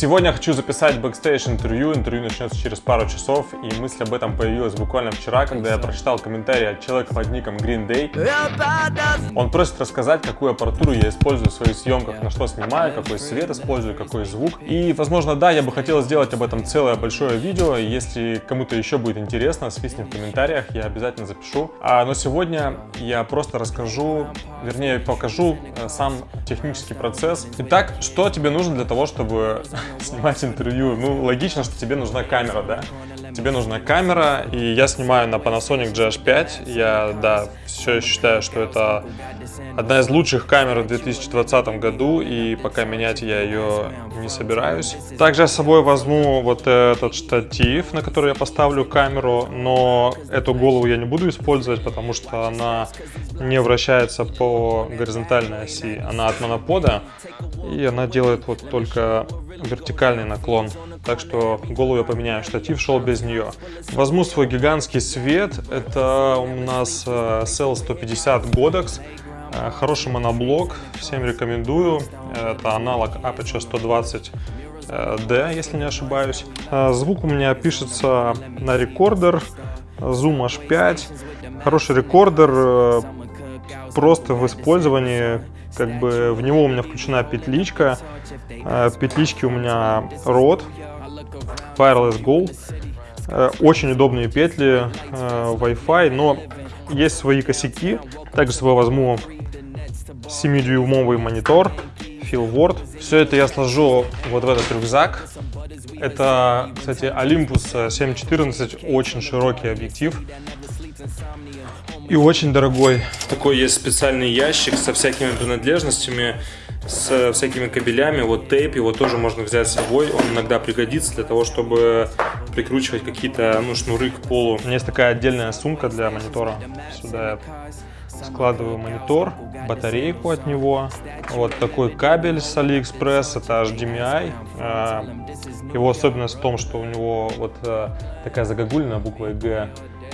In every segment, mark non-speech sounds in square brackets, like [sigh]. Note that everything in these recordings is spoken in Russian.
Сегодня хочу записать бэкстейдж интервью. Интервью начнется через пару часов, и мысль об этом появилась буквально вчера, когда я прочитал комментарий от человека под ником Green Day. Он просит рассказать, какую аппаратуру я использую в своих съемках, на что снимаю, какой свет использую, какой звук. И, возможно, да, я бы хотел сделать об этом целое большое видео. Если кому-то еще будет интересно, свистни в комментариях, я обязательно запишу. А, но сегодня я просто расскажу, вернее, покажу э, сам технический процесс. Итак, что тебе нужно для того, чтобы снимать [laughs] интервью, ну, логично, что тебе нужна камера, да? Тебе нужна камера, и я снимаю на Panasonic GH5. Я, да, все считаю, что это одна из лучших камер в 2020 году, и пока менять я ее не собираюсь. Также я с собой возьму вот этот штатив, на который я поставлю камеру, но эту голову я не буду использовать, потому что она не вращается по горизонтальной оси, она от монопода, и она делает вот только вертикальный наклон. Так что голову я поменяю, штатив шел без нее. Возьму свой гигантский свет, это у нас Cell 150 Godox. Хороший моноблок, всем рекомендую. Это аналог Aperture 120 D, если не ошибаюсь. Звук у меня пишется на рекордер, Zoom H5. Хороший рекордер, просто в использовании как бы в него у меня включена петличка. Э, петлички у меня рот, Wireless Go. Э, очень удобные петли, э, Wi-Fi, но есть свои косяки. Также с возьму 7-дюймовый монитор, Word. Все это я сложу вот в этот рюкзак. Это, кстати, Olympus 714, очень широкий объектив и очень дорогой. Такой есть специальный ящик со всякими принадлежностями, с всякими кабелями. Вот тейп, его тоже можно взять с собой. Он иногда пригодится для того, чтобы прикручивать какие-то ну, шнуры к полу. У меня есть такая отдельная сумка для монитора. Сюда я складываю монитор, батарейку от него. Вот такой кабель с AliExpress, это HDMI. А, его особенность в том, что у него вот э, такая загогульная буква Г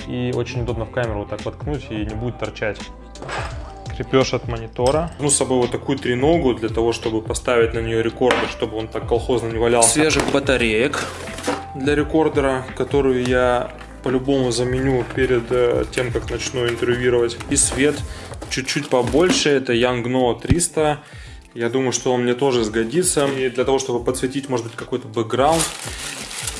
и очень удобно в камеру вот так воткнуть и не будет торчать. Крепеж от монитора. Ну, с собой вот такую треногу для того, чтобы поставить на нее рекордер, чтобы он так колхозно не валялся. Свежих батареек для рекордера, которую я по-любому заменю перед э, тем, как начну интервьюировать. И свет чуть-чуть побольше, это Yangno 300. Я думаю, что он мне тоже сгодится. И для того, чтобы подсветить, может быть, какой-то бэкграунд,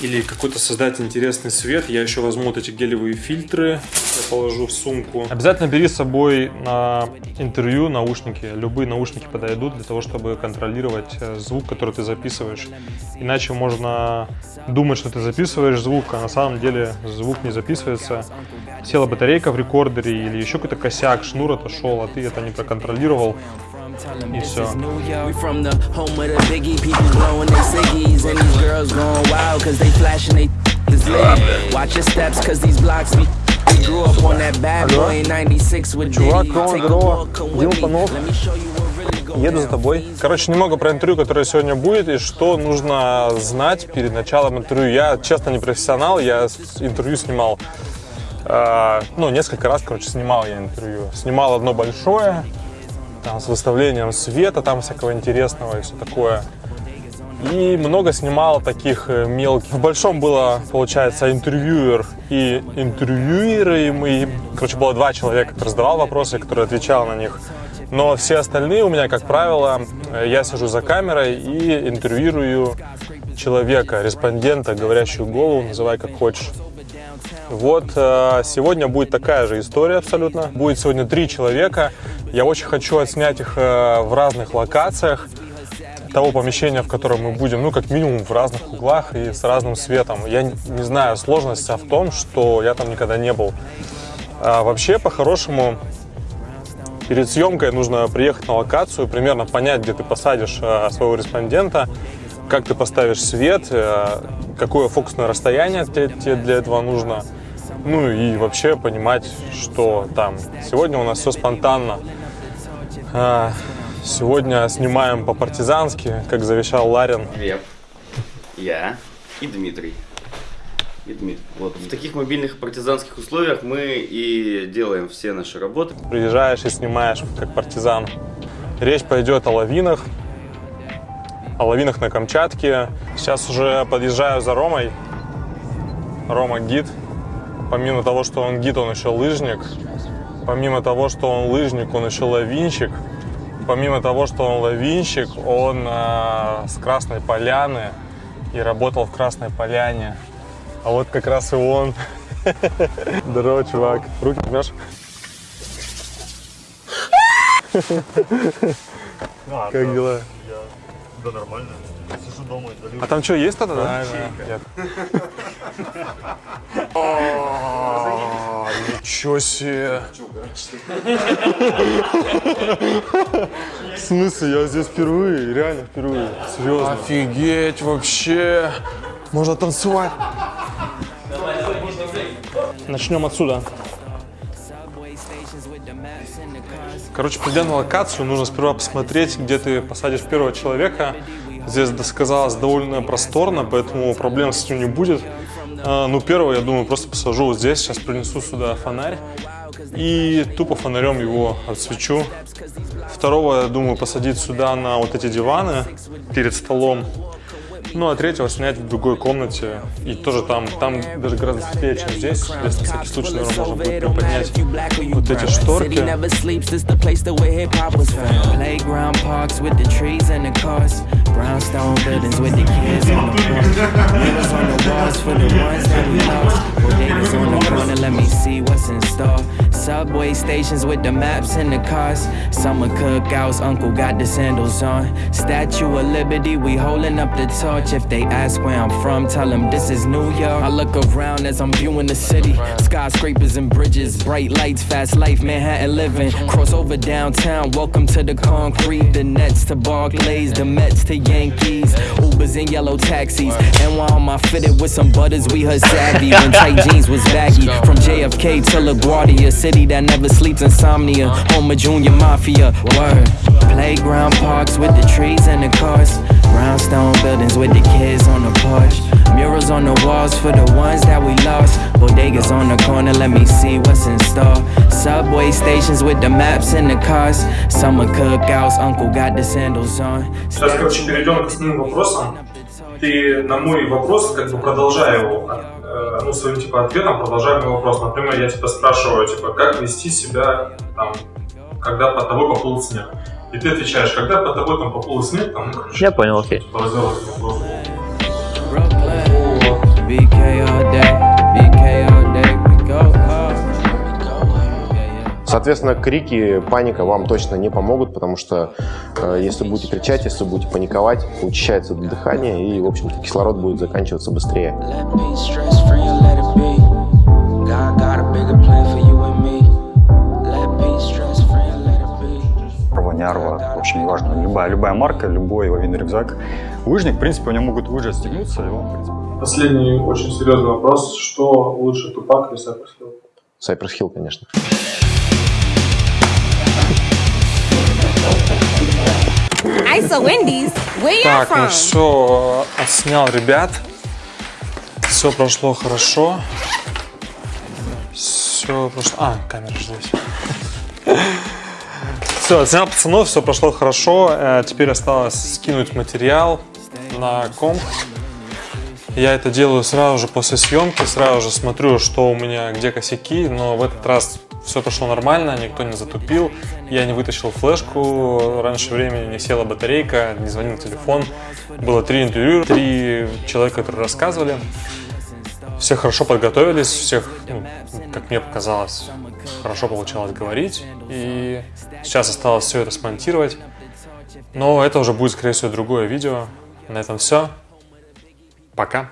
или какой-то создать интересный свет, я еще возьму вот эти гелевые фильтры, я положу в сумку. Обязательно бери с собой на интервью наушники. Любые наушники подойдут для того, чтобы контролировать э, звук, который ты записываешь. Иначе можно думать, что ты записываешь звук, а на самом деле звук не записывается. Села батарейка в рекордере или еще какой-то косяк, шнур отошел, а ты это не проконтролировал. И все. [laughs] [laughs] Чувак, здорово, здорово. Дима Панов. Еду за тобой. Короче, немного про интервью, которое сегодня будет, и что нужно знать перед началом интервью. Я, честно, не профессионал, я интервью снимал, э, ну, несколько раз, короче, снимал я интервью. Снимал одно большое, там, с выставлением света, там всякого интересного и все такое. И много снимал таких э, мелких. В большом было, получается, интервьюер и интервьюируемый. Короче, было два человека, который задавал вопросы, который отвечал на них. Но все остальные у меня, как правило, э, я сижу за камерой и интервьюирую человека, респондента, говорящую голову, называй как хочешь. Вот э, сегодня будет такая же история абсолютно. Будет сегодня три человека. Я очень хочу отснять их э, в разных локациях того помещения, в котором мы будем, ну, как минимум в разных углах и с разным светом. Я не знаю, сложность в том, что я там никогда не был. А вообще, по-хорошему, перед съемкой нужно приехать на локацию, примерно понять, где ты посадишь э, своего респондента, как ты поставишь свет, какое фокусное расстояние тебе для этого нужно. Ну и вообще понимать, что там. Сегодня у нас все спонтанно. А, сегодня снимаем по-партизански, как завещал Ларин. Глеб, я и Дмитрий. И Дмитрий. Вот в таких мобильных партизанских условиях мы и делаем все наши работы. Приезжаешь и снимаешь как партизан. Речь пойдет о лавинах, о лавинах на Камчатке. Сейчас уже подъезжаю за Ромой. Рома гид. Помимо того, что он гид, он еще лыжник. Помимо того, что он лыжник, он еще лавинщик. Помимо того, что он лавинщик, он э, с Красной Поляны и работал в Красной Поляне. А вот как раз и он. [laughs] Здорово, чувак. Руки жмешь? [laughs] А, Как дела? Да нормально. Сижу дома и долю. А там что, есть кто-то, да? А, Ничего себе! В смысле, я здесь впервые, реально впервые. Серьезно. Офигеть вообще! Можно танцевать. Начнем отсюда. Короче, придя на локацию, нужно сперва посмотреть, где ты посадишь первого человека. Здесь сказалось довольно просторно, поэтому проблем с этим не будет. А, ну, первого, я думаю, просто посажу вот здесь. Сейчас принесу сюда фонарь и тупо фонарем его отсвечу. Второго, я думаю, посадить сюда на вот эти диваны перед столом. Ну, а третьего снять в другой комнате. И тоже там, там даже гораздо светлее, чем здесь. Здесь, на всякий случай, наверное, можно будет приподнять вот эти шторки. Brownstone buildings with the kids on the porch. Niggas on the walls for the ones that we lost. Bodegas on the corner, let me see what's in store. Subway stations with the maps and the cars. Summer cookouts, uncle got the sandals on. Statue of Liberty, we holding up the torch. If they ask where I'm from, tell them this is New York. I look around as I'm viewing the city. Skyscrapers and bridges, bright lights, fast life, Manhattan living. Cross over downtown, welcome to the concrete. The Nets to Barclays, the Mets to Yankees. And yellow taxis. And while I'm fitted with some butters, we heard savvy when tight jeans was baggy. From JFK to LaGuardia, city that never sleeps, insomnia. Home of Junior Mafia, word. Playground parks with the trees and the cars. Brownstone buildings with the kids on the porch. Murals on the walls for the ones that we lost. Bodegas on the corner, let me see what's in store. Subway stations with the maps and the cars. Summer cookouts, uncle got the sandals on. Сейчас, короче, перейдем к основным вопросам. Ты на мой вопрос, как бы продолжая его, э, ну, своим, типа, ответом, продолжая мой вопрос. Например, я тебя спрашиваю, типа, как вести себя, там, когда под тобой поплыл снег. И ты отвечаешь, когда под тобой там поплыл снег, там, ну, короче, Я понял, окей. типа, Соответственно, крики, паника вам точно не помогут, потому что э, если будете кричать, если будете паниковать, учащается дыхание и, в общем-то, кислород будет заканчиваться быстрее. Арва, не арва, в общем, неважно. Любая, любая марка, любой лавинный рюкзак. Лыжник, в принципе, у него могут лыжи отстегнуться, и он, в принципе, Последний очень серьезный вопрос. Что лучше, Тупак или Cypress Hill? Cypress Hill, конечно. ISO Wendy's, where you Так, ну все, отснял ребят. Все прошло хорошо. Все прошло... А, камера же здесь. [laughs] Все, отснял пацанов, все прошло хорошо. Э, Теперь осталось скинуть материал на комп. Я это делаю сразу же после съемки, сразу же смотрю, что у меня, где косяки, но в этот раз все прошло нормально, никто не затупил, я не вытащил флешку, раньше времени не села батарейка, не звонил телефон. Было три интервью, три человека, которые рассказывали. Все хорошо подготовились, всех, ну, как мне показалось, хорошо получалось говорить. И сейчас осталось все это смонтировать. Но это уже будет, скорее всего, другое видео. На этом все. Пока.